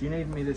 Do you need me to